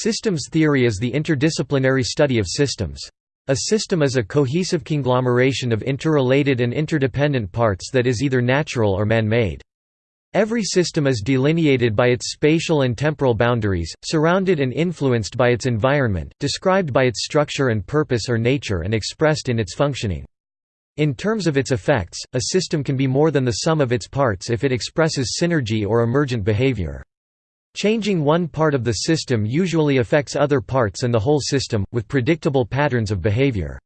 Systems theory is the interdisciplinary study of systems. A system is a cohesive conglomeration of interrelated and interdependent parts that is either natural or man-made. Every system is delineated by its spatial and temporal boundaries, surrounded and influenced by its environment, described by its structure and purpose or nature and expressed in its functioning. In terms of its effects, a system can be more than the sum of its parts if it expresses synergy or emergent behavior. Changing one part of the system usually affects other parts and the whole system, with predictable patterns of behavior.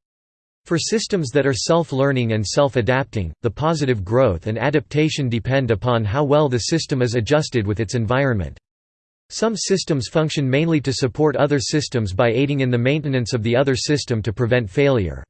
For systems that are self-learning and self-adapting, the positive growth and adaptation depend upon how well the system is adjusted with its environment. Some systems function mainly to support other systems by aiding in the maintenance of the other system to prevent failure.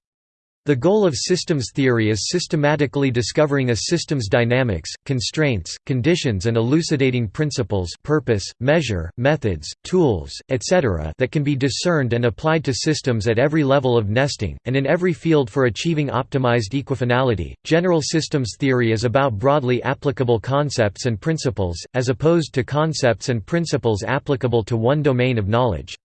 The goal of systems theory is systematically discovering a system's dynamics, constraints, conditions and elucidating principles purpose, measure, methods, tools, etc. that can be discerned and applied to systems at every level of nesting, and in every field for achieving optimized equifinality. General systems theory is about broadly applicable concepts and principles, as opposed to concepts and principles applicable to one domain of knowledge.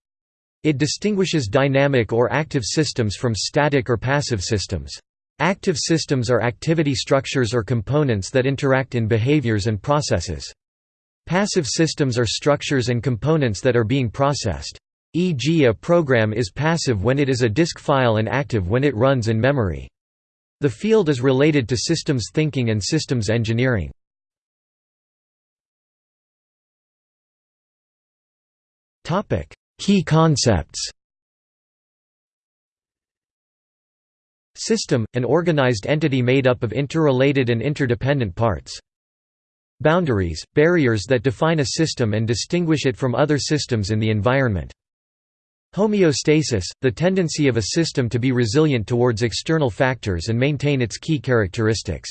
It distinguishes dynamic or active systems from static or passive systems. Active systems are activity structures or components that interact in behaviors and processes. Passive systems are structures and components that are being processed. E.g. a program is passive when it is a disk file and active when it runs in memory. The field is related to systems thinking and systems engineering. Key concepts System – an organized entity made up of interrelated and interdependent parts. Boundaries – barriers that define a system and distinguish it from other systems in the environment. Homeostasis – the tendency of a system to be resilient towards external factors and maintain its key characteristics.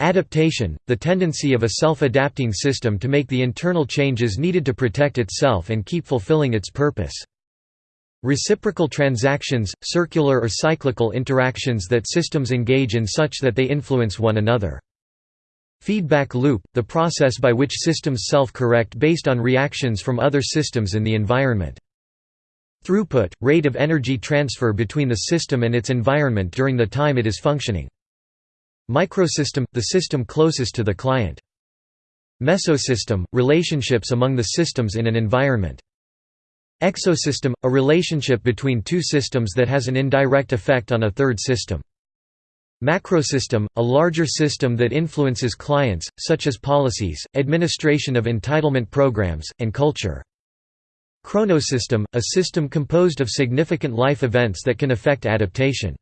Adaptation, the tendency of a self-adapting system to make the internal changes needed to protect itself and keep fulfilling its purpose. Reciprocal transactions, circular or cyclical interactions that systems engage in such that they influence one another. Feedback loop, the process by which systems self-correct based on reactions from other systems in the environment. Throughput, rate of energy transfer between the system and its environment during the time it is functioning. Microsystem – the system closest to the client. Mesosystem – relationships among the systems in an environment. Exosystem – a relationship between two systems that has an indirect effect on a third system. Macrosystem – a larger system that influences clients, such as policies, administration of entitlement programs, and culture. Chronosystem – a system composed of significant life events that can affect adaptation.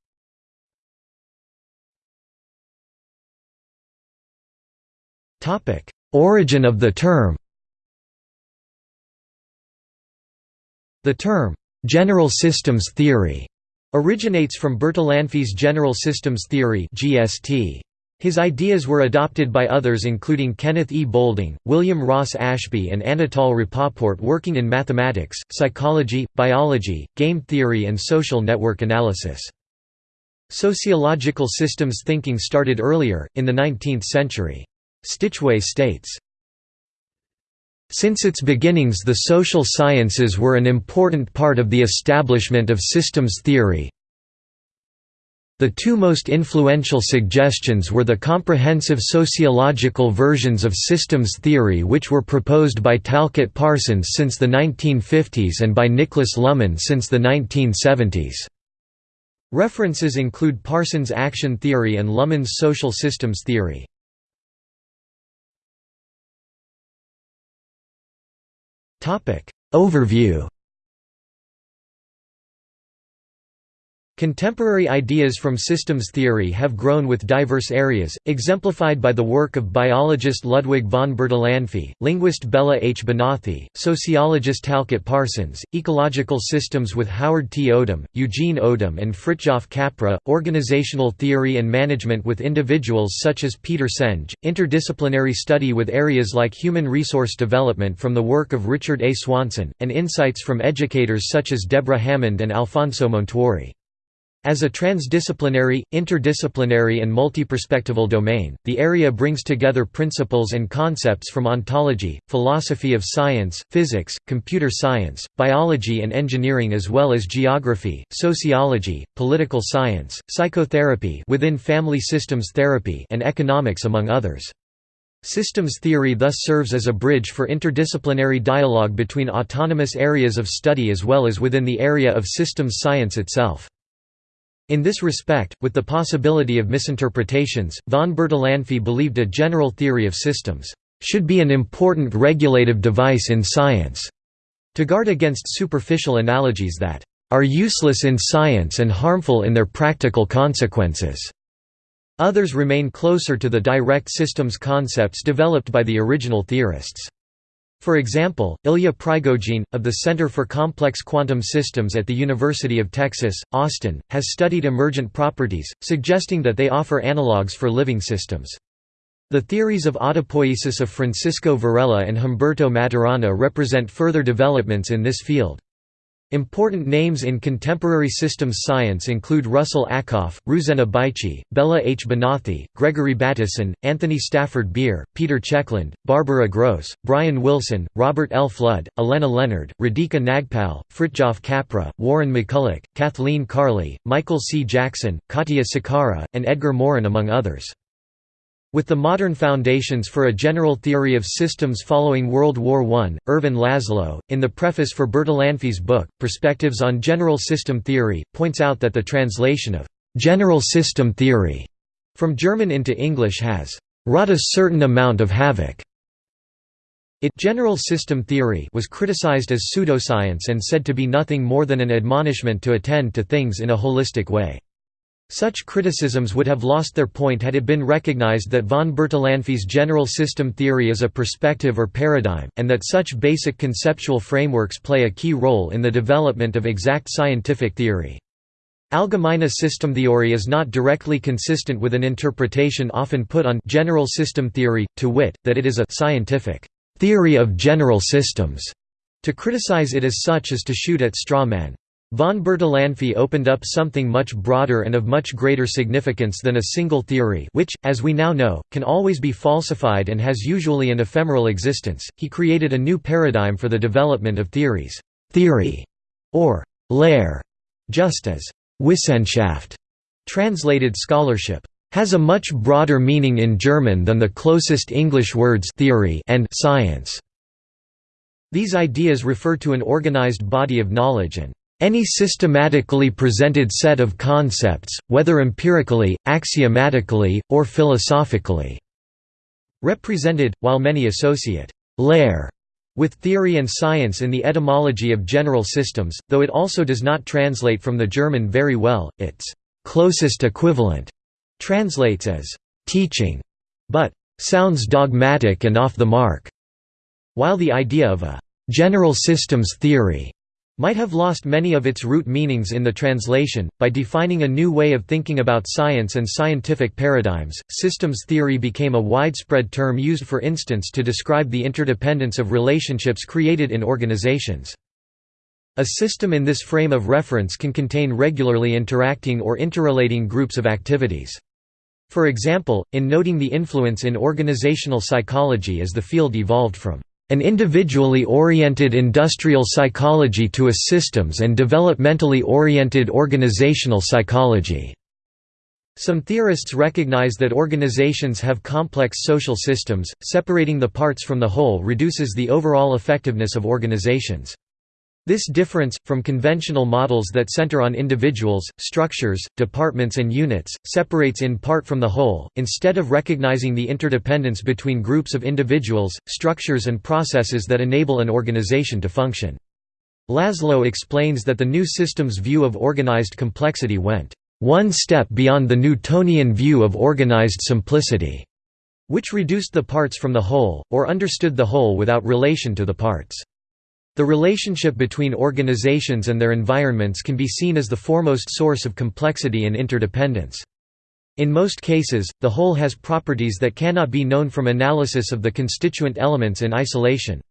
Origin of the term The term, "'general systems theory' originates from Bertalanffy's general systems theory GST. His ideas were adopted by others including Kenneth E. Boulding, William Ross Ashby and Anatol Rapoport working in mathematics, psychology, biology, game theory and social network analysis. Sociological systems thinking started earlier, in the 19th century. Stichweh states, since its beginnings the social sciences were an important part of the establishment of systems theory. The two most influential suggestions were the comprehensive sociological versions of systems theory which were proposed by Talcott Parsons since the 1950s and by Niklas Luhmann since the 1970s. References include Parsons' action theory and Luhmann's social systems theory. Overview Contemporary ideas from systems theory have grown with diverse areas, exemplified by the work of biologist Ludwig von Bertalanffy, linguist Bela H. Banathy, sociologist Talcott Parsons, ecological systems with Howard T. Odum, Eugene Odum and Fritjof Capra, organizational theory and management with individuals such as Peter Senge, interdisciplinary study with areas like human resource development from the work of Richard A. Swanson, and insights from educators such as Deborah Hammond and Alfonso Montuori. As a transdisciplinary, interdisciplinary and multiperspectival domain, the area brings together principles and concepts from ontology, philosophy of science, physics, computer science, biology and engineering as well as geography, sociology, political science, psychotherapy within family systems therapy and economics among others. Systems theory thus serves as a bridge for interdisciplinary dialogue between autonomous areas of study as well as within the area of systems science itself. In this respect, with the possibility of misinterpretations, von Bertalanffy believed a general theory of systems should be an important regulative device in science, to guard against superficial analogies that are useless in science and harmful in their practical consequences. Others remain closer to the direct systems concepts developed by the original theorists. For example, Ilya Prigogine, of the Center for Complex Quantum Systems at the University of Texas, Austin, has studied emergent properties, suggesting that they offer analogues for living systems. The theories of autopoiesis of Francisco Varela and Humberto Maturana represent further developments in this field. Important names in contemporary systems science include Russell Ackoff, Ruzena Bajcsy, Bela H. Banathy, Gregory Bateson, Anthony Stafford Beer, Peter Checkland, Barbara Grosz, Brian Wilson, Robert L. Flood, Allenna Leonard, Radhika Nagpal, Fritjof Capra, Warren McCulloch, Kathleen Carley, Michael C. Jackson, Katia Sycara, and Edgar Morin among others. With the modern foundations for a general theory of systems following World War I, Ervin Laszlo, in the preface for Bertalanffy's book, Perspectives on General System Theory, points out that the translation of «general system theory» from German into English has «wrought a certain amount of havoc». It general system theory was criticized as pseudoscience and said to be nothing more than an admonishment to attend to things in a holistic way. Such criticisms would have lost their point had it been recognized that von Bertalanffy's general system theory is a perspective or paradigm, and that such basic conceptual frameworks play a key role in the development of exact scientific theory. Allgemeine Systemtheorie is not directly consistent with an interpretation often put on general system theory, to wit, that it is a scientific theory of general systems. To criticize it as such is to shoot at straw man. Von Bertalanffy opened up something much broader and of much greater significance than a single theory which, as we now know, can always be falsified and has usually an ephemeral existence. He created a new paradigm for the development of theories, theory, or Lehre, just as Wissenschaft, translated scholarship, has a much broader meaning in German than the closest English words theory and science. These ideas refer to an organized body of knowledge and any systematically presented set of concepts, whether empirically, axiomatically, or philosophically." Represented, while many associate «Lehre» with theory and science in the etymology of general systems, though it also does not translate from the German very well, its «closest equivalent» translates as «teaching», but «sounds dogmatic and off the mark», while the idea of a «general systems theory» might have lost many of its root meanings in the translation. By defining a new way of thinking about science and scientific paradigms, systems theory became a widespread term used for instance to describe the interdependence of relationships created in organizations. A system in this frame of reference can contain regularly interacting or interrelating groups of activities. For example, in noting the influence in organizational psychology as the field evolved from an individually oriented industrial psychology to a systems and developmentally oriented organizational psychology. Some theorists recognize that organizations have complex social systems, separating the parts from the whole reduces the overall effectiveness of organizations. This difference, from conventional models that center on individuals, structures, departments and units, separates in part from the whole, instead of recognizing the interdependence between groups of individuals, structures and processes that enable an organization to function. Laszlo explains that the new system's view of organized complexity went one step beyond the Newtonian view of organized simplicity, which reduced the parts from the whole, or understood the whole without relation to the parts. The relationship between organizations and their environments can be seen as the foremost source of complexity and interdependence. In most cases, the whole has properties that cannot be known from analysis of the constituent elements in isolation.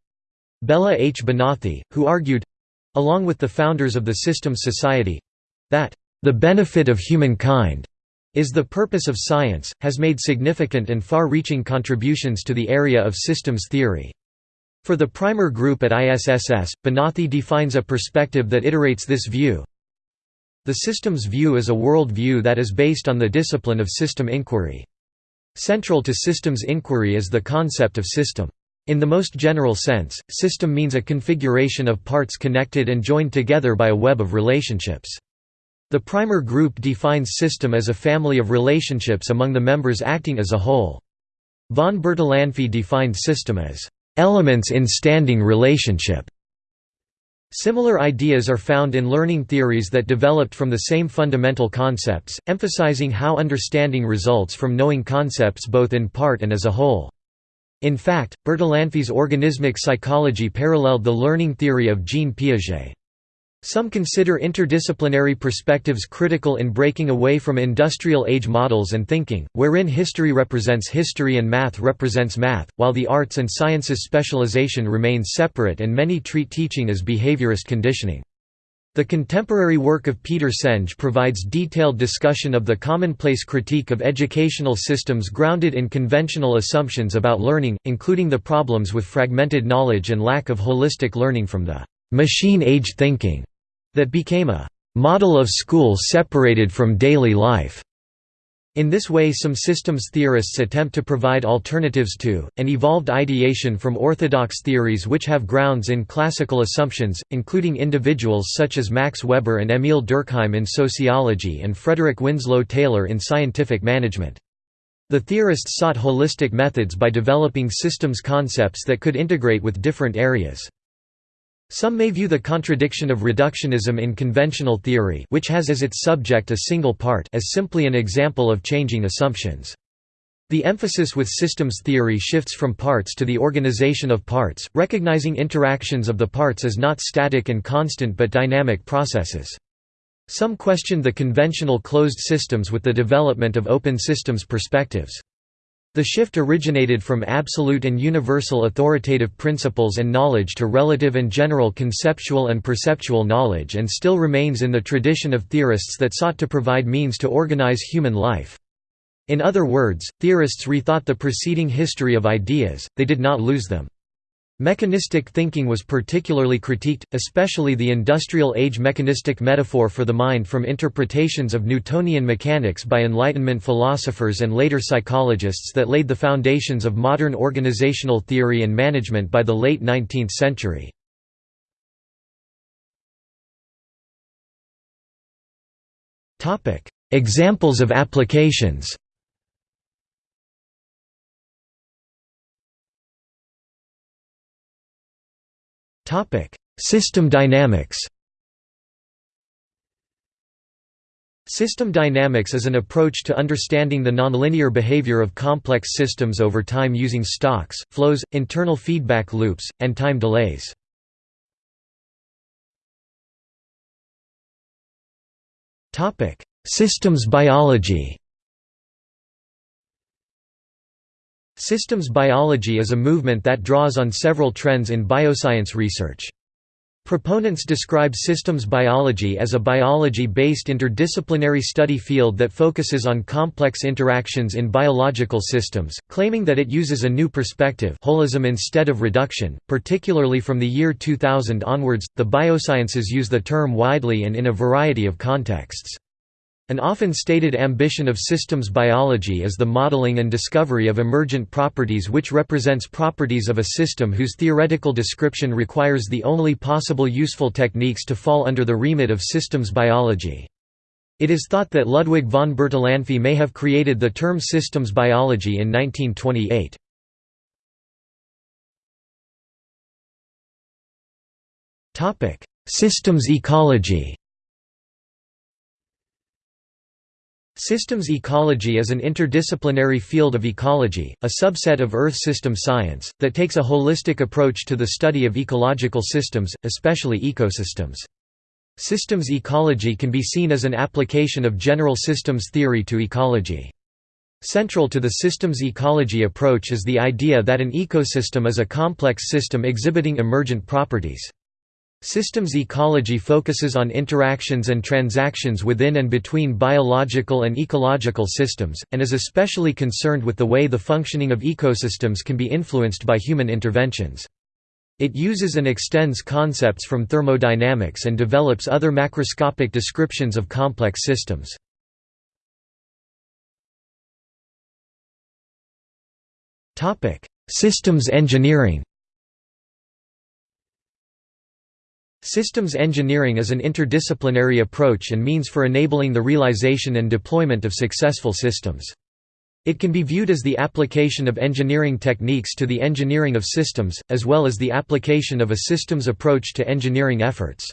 Bela H. Banathy, who argued—along with the founders of the Systems Society—that the benefit of humankind is the purpose of science, has made significant and far-reaching contributions to the area of systems theory. For the primer group at ISSS, Banathy defines a perspective that iterates this view. The systems view is a world view that is based on the discipline of system inquiry. Central to systems inquiry is the concept of system. In the most general sense, system means a configuration of parts connected and joined together by a web of relationships. The primer group defines system as a family of relationships among the members acting as a whole. Von Bertalanffy defined system as elements in standing relationship. Similar ideas are found in learning theories that developed from the same fundamental concepts, emphasizing how understanding results from knowing concepts both in part and as a whole. In fact, Bertalanffy's organismic psychology paralleled the learning theory of Jean Piaget. Some consider interdisciplinary perspectives critical in breaking away from industrial age models and thinking, wherein history represents history and math represents math, while the arts and sciences specialization remains separate and many treat teaching as behaviorist conditioning. The contemporary work of Peter Senge provides detailed discussion of the commonplace critique of educational systems grounded in conventional assumptions about learning, including the problems with fragmented knowledge and lack of holistic learning from the machine-age thinking that became a model of school separated from daily life. In this way some systems theorists attempt to provide alternatives to, and evolved ideation from orthodox theories which have grounds in classical assumptions, including individuals such as Max Weber and Emil Durkheim in sociology and Frederick Winslow Taylor in scientific management. The theorists sought holistic methods by developing systems concepts that could integrate with different areas. Some may view the contradiction of reductionism in conventional theory which has as its subject a single part as simply an example of changing assumptions. The emphasis with systems theory shifts from parts to the organization of parts, recognizing interactions of the parts as not static and constant but dynamic processes. Some questioned the conventional closed systems with the development of open systems perspectives. The shift originated from absolute and universal authoritative principles and knowledge to relative and general conceptual and perceptual knowledge and still remains in the tradition of theorists that sought to provide means to organize human life. In other words, theorists rethought the preceding history of ideas, they did not lose them. Mechanistic thinking was particularly critiqued, especially the industrial age mechanistic metaphor for the mind from interpretations of Newtonian mechanics by Enlightenment philosophers and later psychologists that laid the foundations of modern organizational theory and management by the late 19th century. Examples of applications Topic: System dynamics. System dynamics is an approach to understanding the nonlinear behavior of complex systems over time using stocks, flows, internal feedback loops, and time delays. Systems biology. Systems biology is a movement that draws on several trends in bioscience research. Proponents describe systems biology as a biology-based interdisciplinary study field that focuses on complex interactions in biological systems, claiming that it uses a new perspective holism instead of reduction, particularly from the year 2000 onwards. The biosciences use the term widely and in a variety of contexts. An often stated ambition of systems biology is the modeling and discovery of emergent properties which represents properties of a system whose theoretical description requires the only possible useful techniques to fall under the remit of systems biology. It is thought that Ludwig von Bertalanffy may have created the term systems biology in 1928. Systems ecology Systems ecology is an interdisciplinary field of ecology, a subset of Earth system science, that takes a holistic approach to the study of ecological systems, especially ecosystems. Systems ecology can be seen as an application of general systems theory to ecology. Central to the systems ecology approach is the idea that an ecosystem is a complex system exhibiting emergent properties. Systems ecology focuses on interactions and transactions within and between biological and ecological systems, and is especially concerned with the way the functioning of ecosystems can be influenced by human interventions. It uses and extends concepts from thermodynamics and develops other macroscopic descriptions of complex systems. Systems engineering Systems engineering is an interdisciplinary approach and means for enabling the realization and deployment of successful systems. It can be viewed as the application of engineering techniques to the engineering of systems, as well as the application of a systems approach to engineering efforts.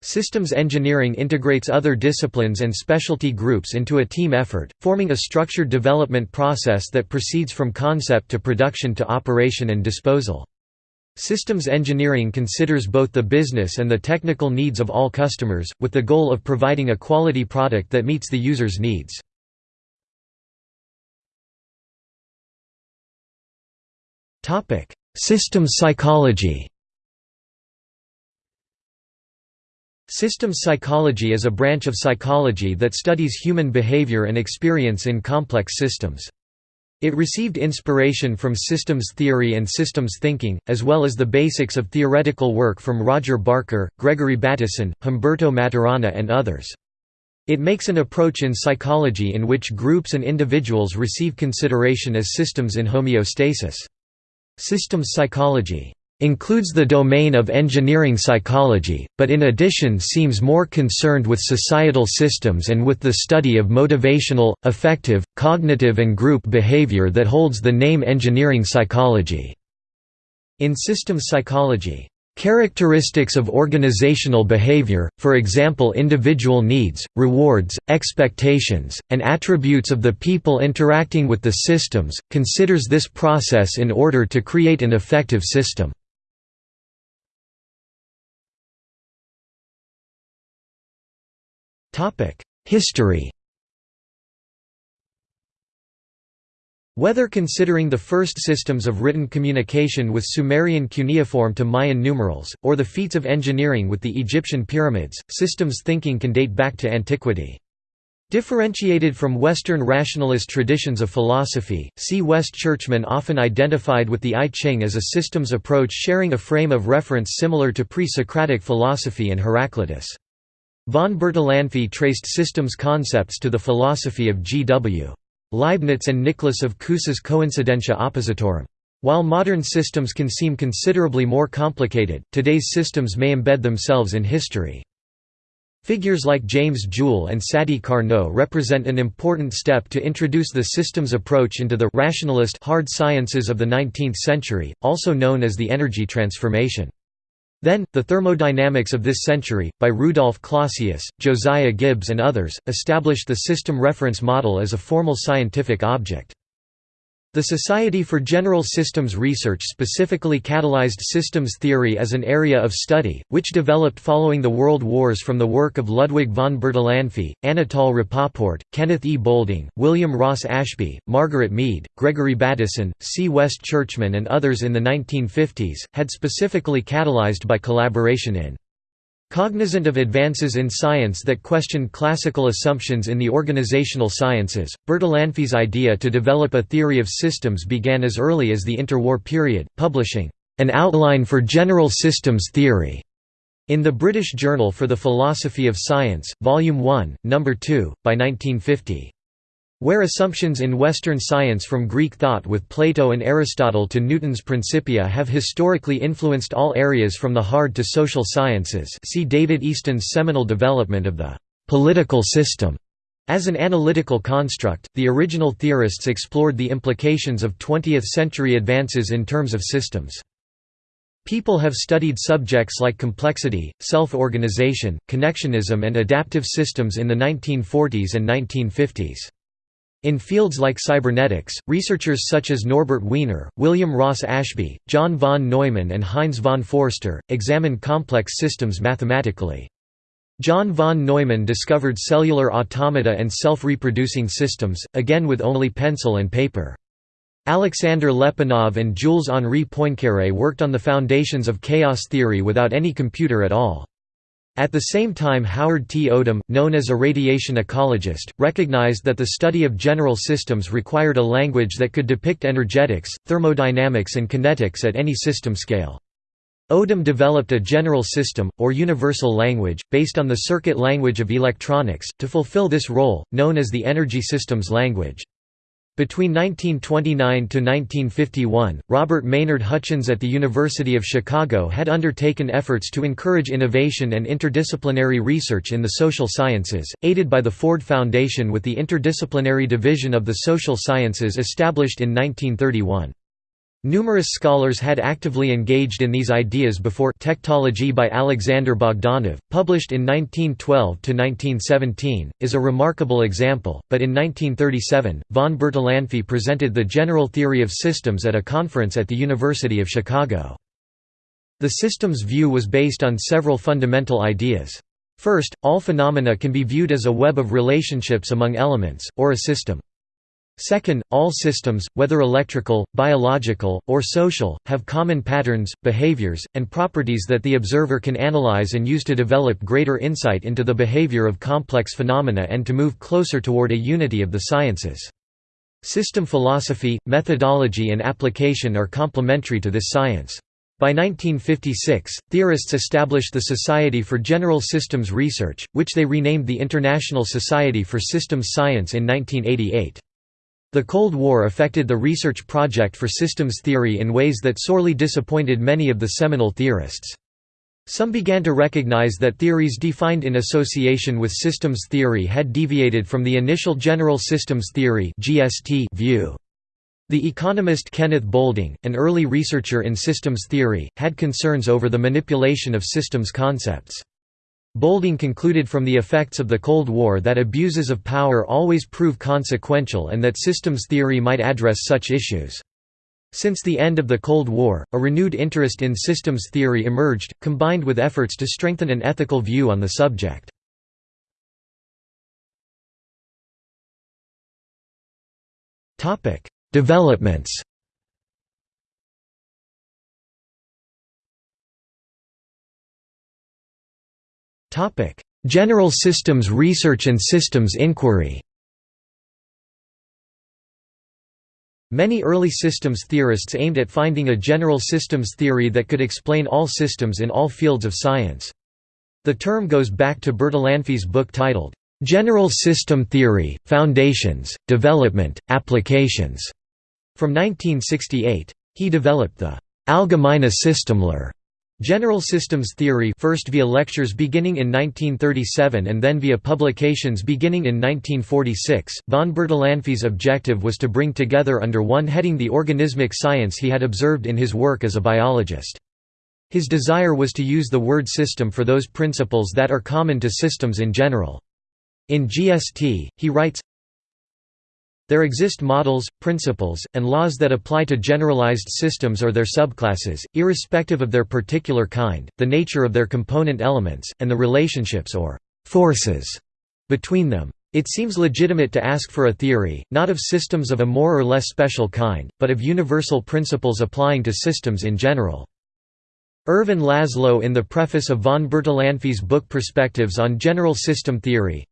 Systems engineering integrates other disciplines and specialty groups into a team effort, forming a structured development process that proceeds from concept to production to operation and disposal. Systems engineering considers both the business and the technical needs of all customers, with the goal of providing a quality product that meets the user's needs. Systems psychology Systems psychology is a branch of psychology that studies human behavior and experience in complex systems. It received inspiration from systems theory and systems thinking, as well as the basics of theoretical work from Roger Barker, Gregory Bateson, Humberto Maturana and others. It makes an approach in psychology in which groups and individuals receive consideration as systems in homeostasis. Systems psychology includes the domain of engineering psychology, but in addition seems more concerned with societal systems and with the study of motivational, affective, cognitive and group behavior that holds the name engineering psychology. In systems psychology, Characteristics of organizational behavior, for example individual needs, rewards, expectations, and attributes of the people interacting with the systems, considers this process in order to create an effective system. History Whether considering the first systems of written communication with Sumerian cuneiform to Mayan numerals, or the feats of engineering with the Egyptian pyramids, systems thinking can date back to antiquity. Differentiated from Western rationalist traditions of philosophy, C. West Churchman often identified with the I Ching as a systems approach sharing a frame of reference similar to pre-Socratic philosophy and Heraclitus. Von Bertalanffy traced systems concepts to the philosophy of G. W. Leibniz and Nicholas of Cusa's Coincidentia Oppositorum. While modern systems can seem considerably more complicated, today's systems may embed themselves in history. Figures like James Joule and Sadi Carnot represent an important step to introduce the systems approach into the rationalist hard sciences of the 19th century, also known as the energy transformation. Then, the thermodynamics of this century, by Rudolf Clausius, Josiah Gibbs and others, established the system reference model as a formal scientific object. The Society for General Systems Research specifically catalyzed systems theory as an area of study, which developed following the World Wars from the work of Ludwig von Bertalanffy, Anatol Rapoport, Kenneth E. Boulding, William Ross Ashby, Margaret Mead, Gregory Bateson, C. West Churchman and others in the 1950s, had specifically catalyzed by collaboration in Cognizant of advances in science that questioned classical assumptions in the organizational sciences, Bertalanffy's idea to develop a theory of systems began as early as the interwar period, publishing, "...an outline for general systems theory." In the British Journal for the Philosophy of Science, Volume 1, No. 2, by 1950. Where assumptions in Western science from Greek thought with Plato and Aristotle to Newton's Principia have historically influenced all areas from the hard to social sciences see David Easton's seminal development of the «political system». As an analytical construct, the original theorists explored the implications of 20th-century advances in terms of systems. People have studied subjects like complexity, self-organization, connectionism and adaptive systems in the 1940s and 1950s. In fields like cybernetics, researchers such as Norbert Wiener, William Ross Ashby, John von Neumann and Heinz von Foerster, examine complex systems mathematically. John von Neumann discovered cellular automata and self-reproducing systems, again with only pencil and paper. Alexander Lyapunov and Jules-Henri Poincaré worked on the foundations of chaos theory without any computer at all. At the same time Howard T. Odum, known as a radiation ecologist, recognized that the study of general systems required a language that could depict energetics, thermodynamics and kinetics at any system scale. Odum developed a general system, or universal language, based on the circuit language of electronics, to fulfill this role, known as the energy systems language. Between 1929 to 1951, Robert Maynard Hutchins at the University of Chicago had undertaken efforts to encourage innovation and interdisciplinary research in the social sciences, aided by the Ford Foundation with the Interdisciplinary Division of the Social Sciences established in 1931. Numerous scholars had actively engaged in these ideas before Tectology by Alexander Bogdanov, published in 1912–1917, is a remarkable example, but in 1937, von Bertalanffy presented the general theory of systems at a conference at the University of Chicago. The systems view was based on several fundamental ideas. First, all phenomena can be viewed as a web of relationships among elements, or a system. Second, all systems, whether electrical, biological, or social, have common patterns, behaviors, and properties that the observer can analyze and use to develop greater insight into the behavior of complex phenomena and to move closer toward a unity of the sciences. System philosophy, methodology and application are complementary to this science. By 1956, theorists established the Society for General Systems Research, which they renamed the International Society for Systems Science in 1988. The Cold War affected the research project for systems theory in ways that sorely disappointed many of the seminal theorists. Some began to recognize that theories defined in association with systems theory had deviated from the initial general systems theory view. The economist Kenneth Boulding, an early researcher in systems theory, had concerns over the manipulation of systems concepts. Boulding concluded from the effects of the Cold War that abuses of power always prove consequential and that systems theory might address such issues. Since the end of the Cold War, a renewed interest in systems theory emerged, combined with efforts to strengthen an ethical view on the subject. Developments General systems research and systems inquiry Many early systems theorists aimed at finding a general systems theory that could explain all systems in all fields of science. The term goes back to Bertalanffy's book titled, "'General System Theory, Foundations, Development, Applications' from 1968. He developed the "'Allgemeine Systemlehre' General systems theory first via lectures beginning in 1937 and then via publications beginning in 1946. Von Bertalanffy's objective was to bring together under one heading the organismic science he had observed in his work as a biologist. His desire was to use the word system for those principles that are common to systems in general. In GST, he writes, there exist models, principles, and laws that apply to generalized systems or their subclasses, irrespective of their particular kind, the nature of their component elements, and the relationships or «forces» between them. It seems legitimate to ask for a theory, not of systems of a more or less special kind, but of universal principles applying to systems in general. Ervin Laszlo in the preface of von Bertalanffy's book Perspectives on General System Theory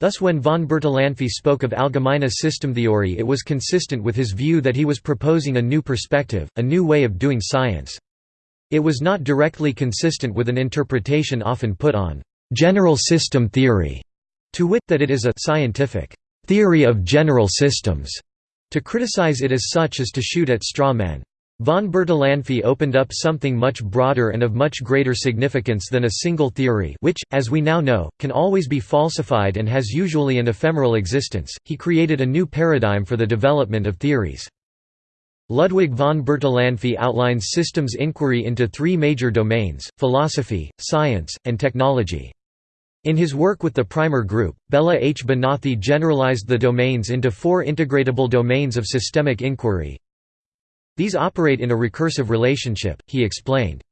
Thus when von Bertalanffy spoke of Allgemeine Systemtheorie it was consistent with his view that he was proposing a new perspective, a new way of doing science. It was not directly consistent with an interpretation often put on «general system theory», to wit, that it is a «scientific theory of general systems». To criticize it as such is to shoot at straw men. Von Bertalanffy opened up something much broader and of much greater significance than a single theory which, as we now know, can always be falsified and has usually an ephemeral existence. He created a new paradigm for the development of theories. Ludwig von Bertalanffy outlines systems inquiry into three major domains, philosophy, science, and technology. In his work with the primer group, Bela H. Banathy generalized the domains into four integratable domains of systemic inquiry, these operate in a recursive relationship, he explained.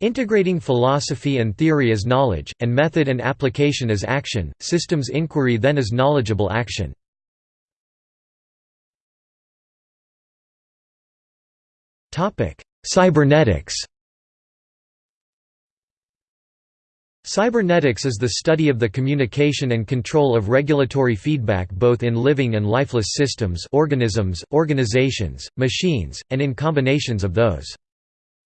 Integrating philosophy and theory as knowledge, and method and application as action, systems inquiry then is knowledgeable action. Cybernetics Cybernetics is the study of the communication and control of regulatory feedback both in living and lifeless systems organisms, organizations, machines, and in combinations of those.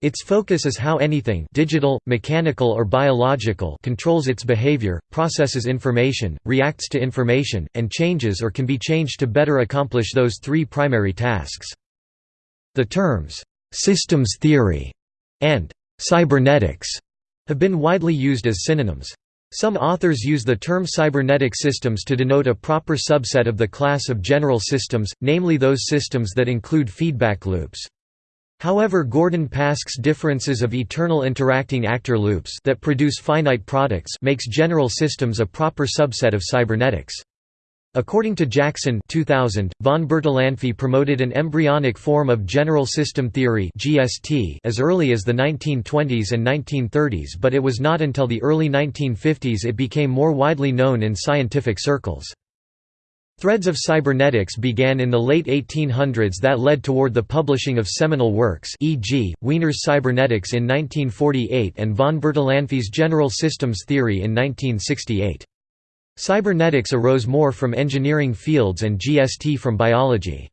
Its focus is how anything digital, mechanical or biological controls its behavior, processes information, reacts to information, and changes or can be changed to better accomplish those three primary tasks. The terms, "'systems theory' and "'cybernetics' have been widely used as synonyms. Some authors use the term cybernetic systems to denote a proper subset of the class of general systems, namely those systems that include feedback loops. However Gordon Pask's differences of eternal interacting actor loops that produce finite products makes general systems a proper subset of cybernetics. According to Jackson 2000, von Bertalanffy promoted an embryonic form of general system theory (GST) as early as the 1920s and 1930s, but it was not until the early 1950s it became more widely known in scientific circles. Threads of cybernetics began in the late 1800s that led toward the publishing of seminal works e.g., Wiener's Cybernetics in 1948 and von Bertalanffy's General Systems Theory in 1968. Cybernetics arose more from engineering fields and GST from biology.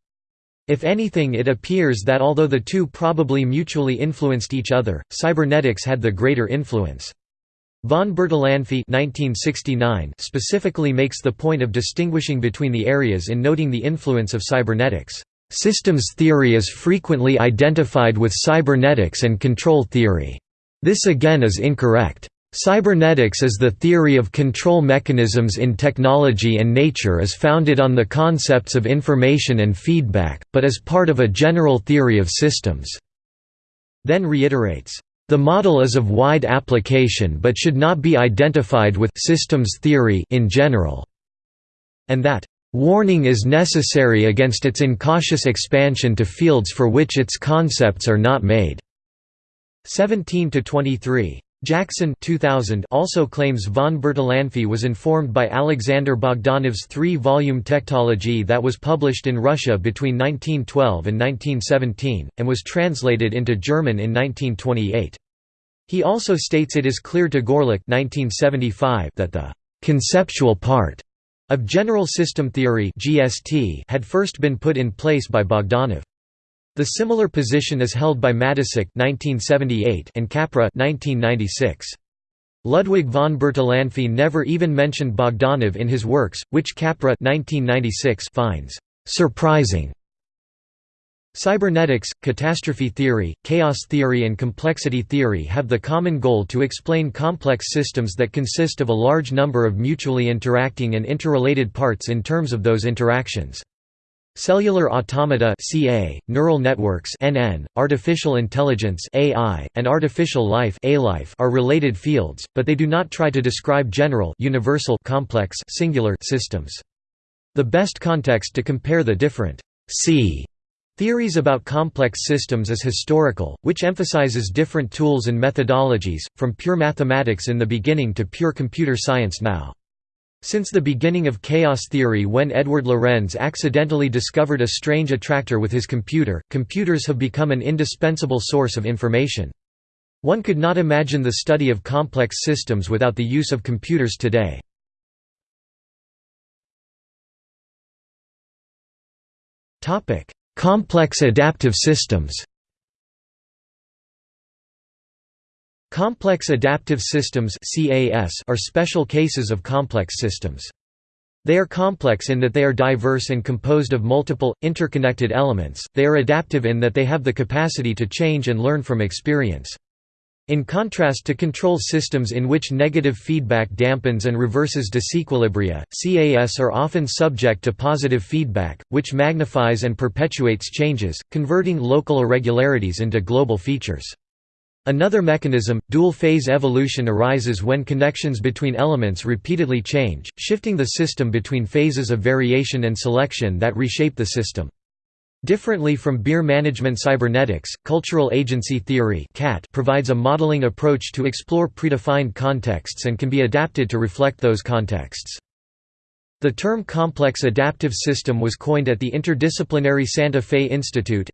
If anything it appears that although the two probably mutually influenced each other, cybernetics had the greater influence. Von Bertalanffy specifically makes the point of distinguishing between the areas in noting the influence of cybernetics. Systems theory is frequently identified with cybernetics and control theory. This again is incorrect. Cybernetics is the theory of control mechanisms in technology and nature is founded on the concepts of information and feedback, but as part of a general theory of systems." Then reiterates, "...the model is of wide application but should not be identified with systems theory in general," and that, "...warning is necessary against its incautious expansion to fields for which its concepts are not made." 17 to 23. Jackson 2000 also claims von Bertalanffy was informed by Alexander Bogdanov's three-volume Tectology that was published in Russia between 1912 and 1917, and was translated into German in 1928. He also states it is clear to Gorelik 1975 that the «conceptual part» of general system theory had first been put in place by Bogdanov. The similar position is held by Mattessich and Capra Ludwig von Bertalanffy never even mentioned Bogdanov in his works, which Capra finds «surprising». Cybernetics, catastrophe theory, chaos theory and complexity theory have the common goal to explain complex systems that consist of a large number of mutually interacting and interrelated parts in terms of those interactions. Cellular automata (CA), neural networks (NN), artificial intelligence (AI), and artificial life (ALife) are related fields, but they do not try to describe general, universal, complex, singular systems. The best context to compare the different C theories about complex systems is historical, which emphasizes different tools and methodologies, from pure mathematics in the beginning to pure computer science now. Since the beginning of chaos theory when Edward Lorenz accidentally discovered a strange attractor with his computer, computers have become an indispensable source of information. One could not imagine the study of complex systems without the use of computers today. Complex adaptive systems Complex adaptive systems are special cases of complex systems. They are complex in that they are diverse and composed of multiple, interconnected elements, they are adaptive in that they have the capacity to change and learn from experience. In contrast to control systems in which negative feedback dampens and reverses disequilibria, CAS are often subject to positive feedback, which magnifies and perpetuates changes, converting local irregularities into global features. Another mechanism, dual-phase evolution arises when connections between elements repeatedly change, shifting the system between phases of variation and selection that reshape the system. Differently from Beer management cybernetics, cultural agency theory provides a modeling approach to explore predefined contexts and can be adapted to reflect those contexts. The term complex adaptive system was coined at the Interdisciplinary Santa Fe Institute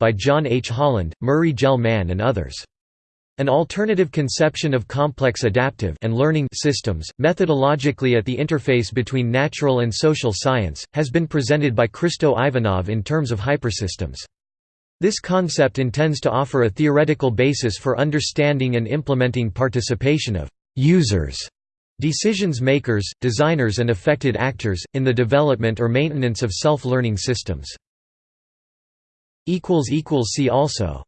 by John H. Holland, Murray Gell-Mann and others. An alternative conception of complex adaptive and learning systems, methodologically at the interface between natural and social science, has been presented by Kristo Ivanov in terms of hypersystems. This concept intends to offer a theoretical basis for understanding and implementing participation of users Decisions makers, designers and affected actors, in the development or maintenance of self-learning systems. See also